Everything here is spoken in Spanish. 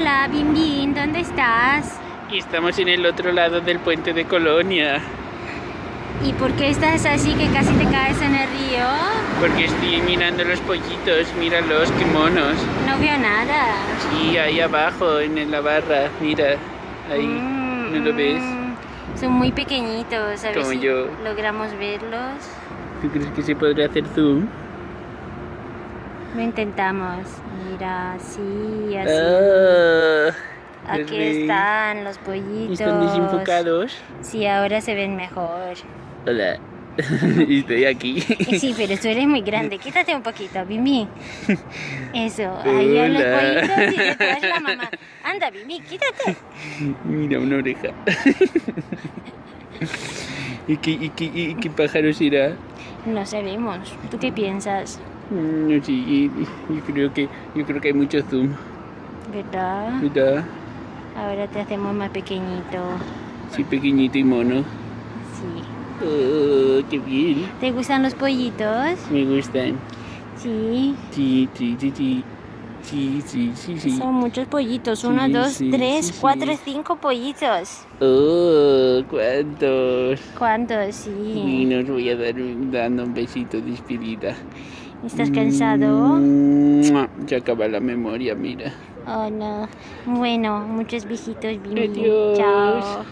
Hola, Bim, ¿dónde estás? Estamos en el otro lado del puente de Colonia. ¿Y por qué estás así que casi te caes en el río? Porque estoy mirando los pollitos, míralos, qué monos. No veo nada. Sí, ahí abajo, en la barra, mira, ahí, Mm, ¿no lo ves? mm, Son muy pequeñitos, a ver Como si yo. logramos verlos. ¿Tú crees que se podrá hacer zoom? Lo intentamos. Mira, así, así. Ah, Aquí están los pollitos. ¿Están desenfocados? Sí, ahora se ven mejor. Hola, estoy aquí. Eh, Sí, pero tú eres muy grande. Quítate un poquito, Bimi. Eso, ahí van los pollitos y detrás la mamá. Anda, Bimi, quítate. Mira, una oreja. ¿Y qué, y qué, y qué pájaro será? No sabemos. ¿Tú qué piensas? Mm, No sé, y- yo creo que yo creo que hay mucho zoom, ¿Verdad? ¿verdad? Ahora te hacemos más pequeñito. Sí, pequeñito y mono. Sí. Oh, qué bien. ¿Te gustan los pollitos? Me gustan. Sí. Sí, sí, sí, sí. Sí, sí, sí, sí. Son muchos pollitos. Sí, Uno, dos, sí, tres, sí, cuatro, cinco pollitos. Oh, ¿cuántos? ¿Cuántos? Y Sí. nos voy a dar un- dando un besito de despedida. ¿Estás cansado? Mua, Ya acaba la memoria, mira. Oh, no. Bueno, muchos besitos, Bimbi. Chao.